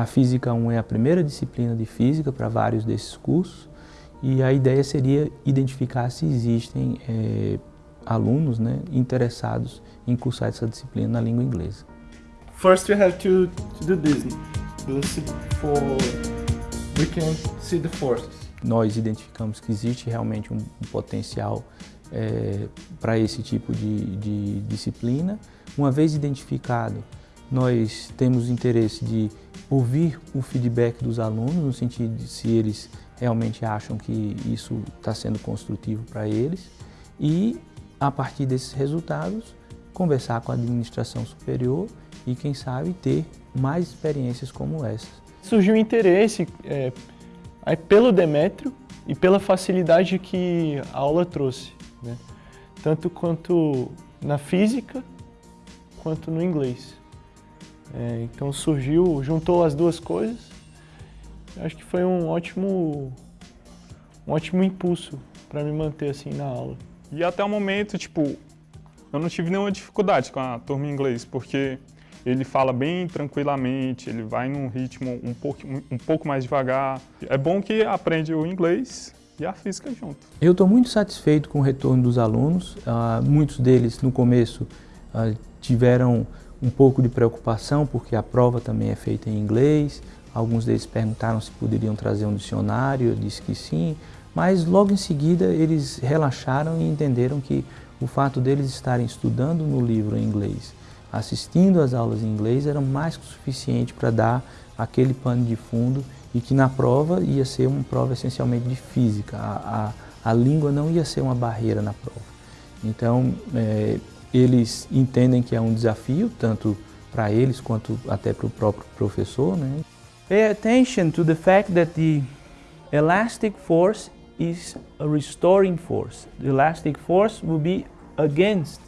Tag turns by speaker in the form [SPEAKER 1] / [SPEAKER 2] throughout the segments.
[SPEAKER 1] A Física 1 é a primeira disciplina de Física para vários desses cursos e a ideia seria identificar se existem é, alunos né, interessados em cursar essa disciplina na língua inglesa.
[SPEAKER 2] First you have to, to do this, for we can see the forces.
[SPEAKER 1] Nós identificamos que existe realmente um, um potencial é, para esse tipo de, de disciplina. Uma vez identificado, nós temos interesse de ouvir o feedback dos alunos, no sentido de se eles realmente acham que isso está sendo construtivo para eles e, a partir desses resultados, conversar com a administração superior e, quem sabe, ter mais experiências como essas.
[SPEAKER 2] Surgiu interesse é, pelo Demétrio e pela facilidade que a aula trouxe, né? tanto quanto na física quanto no inglês. É, então surgiu, juntou as duas coisas, acho que foi um ótimo, um ótimo impulso para me manter assim na aula.
[SPEAKER 3] E até o momento, tipo, eu não tive nenhuma dificuldade com a turma em inglês, porque ele fala bem tranquilamente, ele vai num ritmo um pouco, um pouco mais devagar. É bom que aprende o inglês e a física junto.
[SPEAKER 1] Eu estou muito satisfeito com o retorno dos alunos. Uh, muitos deles, no começo, uh, tiveram um pouco de preocupação, porque a prova também é feita em inglês. Alguns deles perguntaram se poderiam trazer um dicionário, eu disse que sim. Mas logo em seguida eles relaxaram e entenderam que o fato deles estarem estudando no livro em inglês, assistindo às aulas em inglês, era mais que suficiente para dar aquele pano de fundo e que na prova ia ser uma prova essencialmente de física. A, a, a língua não ia ser uma barreira na prova. Então, é, eles entendem que é um desafio, tanto para eles quanto até para o próprio professor. Né?
[SPEAKER 4] Pay attention to the fact that the elastic force is a restoring force. The elastic force will be against.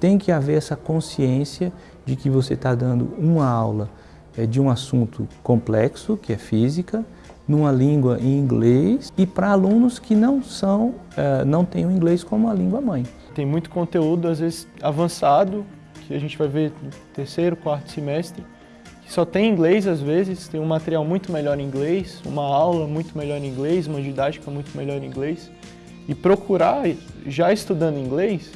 [SPEAKER 1] Tem que haver essa consciência de que você está dando uma aula é, de um assunto complexo, que é física, numa língua em inglês e para alunos que não são, uh, não têm o inglês como a língua mãe.
[SPEAKER 2] Tem muito conteúdo, às vezes avançado, que a gente vai ver no terceiro, quarto semestre, que só tem inglês às vezes, tem um material muito melhor em inglês, uma aula muito melhor em inglês, uma didática muito melhor em inglês. E procurar, já estudando inglês,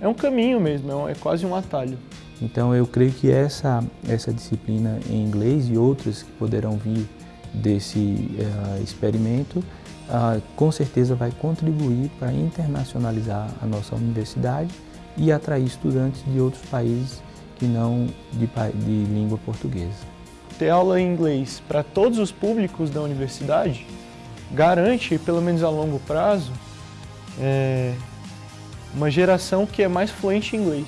[SPEAKER 2] é um caminho mesmo, é, é quase um atalho.
[SPEAKER 1] Então eu creio que essa, essa disciplina em inglês e outras que poderão vir desse uh, experimento, uh, com certeza vai contribuir para internacionalizar a nossa universidade e atrair estudantes de outros países que não de, de língua portuguesa.
[SPEAKER 2] Ter aula em inglês para todos os públicos da universidade garante, pelo menos a longo prazo, é, uma geração que é mais fluente em inglês.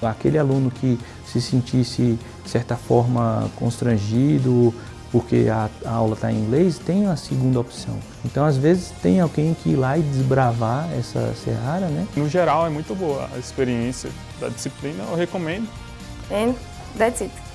[SPEAKER 1] Aquele aluno que se sentisse, de certa forma, constrangido porque a, a aula está em inglês, tem a segunda opção. Então, às vezes, tem alguém que ir lá e desbravar essa serrara, né?
[SPEAKER 3] No geral, é muito boa a experiência da disciplina, eu recomendo.
[SPEAKER 5] And that's it.